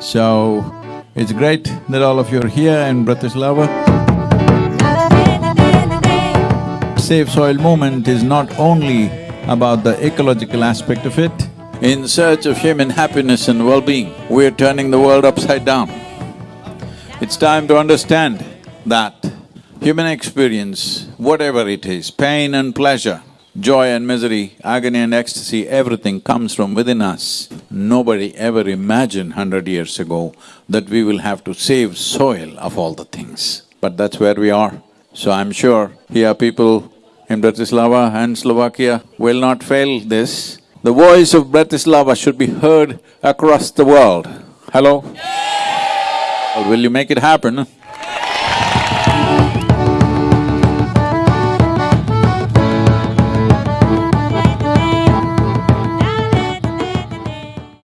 So, it's great that all of you are here in Bratislava. Save Soil movement is not only about the ecological aspect of it. In search of human happiness and well-being, we're turning the world upside down. It's time to understand that human experience, whatever it is, pain and pleasure, joy and misery, agony and ecstasy, everything comes from within us. Nobody ever imagined hundred years ago that we will have to save soil of all the things. But that's where we are. So I'm sure here people in Bratislava and Slovakia will not fail this. The voice of Bratislava should be heard across the world. Hello? Well, Will you make it happen?